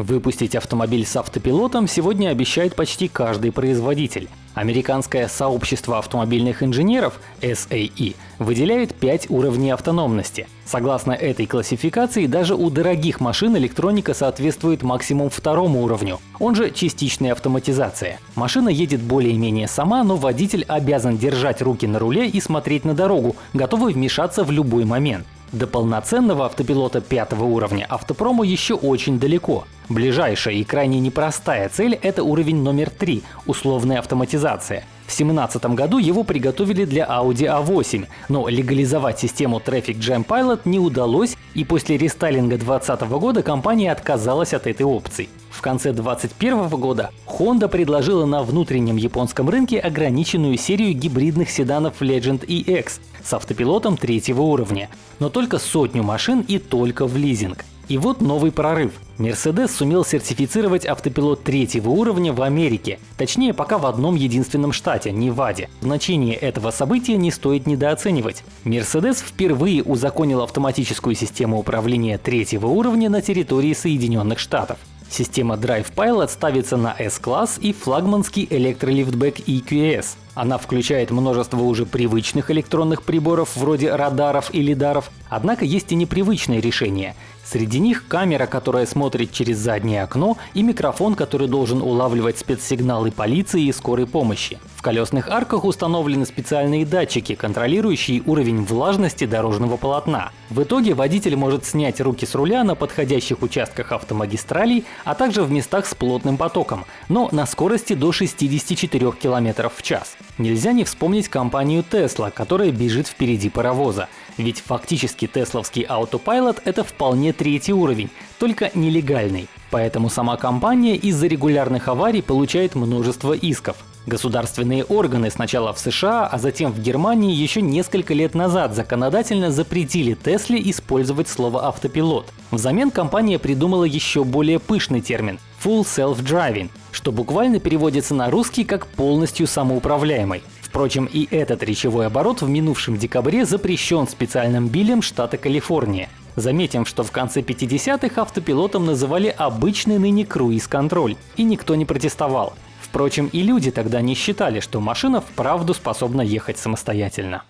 Выпустить автомобиль с автопилотом сегодня обещает почти каждый производитель. Американское сообщество автомобильных инженеров SAE выделяет 5 уровней автономности. Согласно этой классификации, даже у дорогих машин электроника соответствует максимум второму уровню, он же частичная автоматизация. Машина едет более-менее сама, но водитель обязан держать руки на руле и смотреть на дорогу, готовый вмешаться в любой момент. До полноценного автопилота пятого уровня автопрому еще очень далеко. Ближайшая и крайне непростая цель – это уровень номер 3 – условная автоматизация. В 2017 году его приготовили для Audi A8, но легализовать систему Traffic Jam Pilot не удалось, и после рестайлинга 2020 года компания отказалась от этой опции. В конце 2021 года Honda предложила на внутреннем японском рынке ограниченную серию гибридных седанов Legend EX с автопилотом третьего уровня, но только сотню машин и только в лизинг. И вот новый прорыв. Mercedes сумел сертифицировать автопилот третьего уровня в Америке, точнее пока в одном единственном штате – Неваде. Значение этого события не стоит недооценивать. Mercedes впервые узаконил автоматическую систему управления третьего уровня на территории Соединенных Штатов. Система Drive Pilot ставится на S-класс и флагманский электролифтбэк EQS. Она включает множество уже привычных электронных приборов вроде радаров и лидаров, однако есть и непривычные решения. Среди них камера, которая смотрит через заднее окно, и микрофон, который должен улавливать спецсигналы полиции и скорой помощи. В колесных арках установлены специальные датчики, контролирующие уровень влажности дорожного полотна. В итоге водитель может снять руки с руля на подходящих участках автомагистралей, а также в местах с плотным потоком, но на скорости до 64 км в час. Нельзя не вспомнить компанию Tesla, которая бежит впереди паровоза. Ведь фактически тесловский автопайлот — это вполне третий уровень, только нелегальный. Поэтому сама компания из-за регулярных аварий получает множество исков. Государственные органы сначала в США, а затем в Германии еще несколько лет назад законодательно запретили Тесле использовать слово «автопилот». Взамен компания придумала еще более пышный термин – Full Self-Driving, что буквально переводится на русский как «полностью самоуправляемый». Впрочем, и этот речевой оборот в минувшем декабре запрещен специальным билем штата Калифорния. Заметим, что в конце 50-х автопилотом называли обычный ныне круиз-контроль, и никто не протестовал. Впрочем, и люди тогда не считали, что машина вправду способна ехать самостоятельно.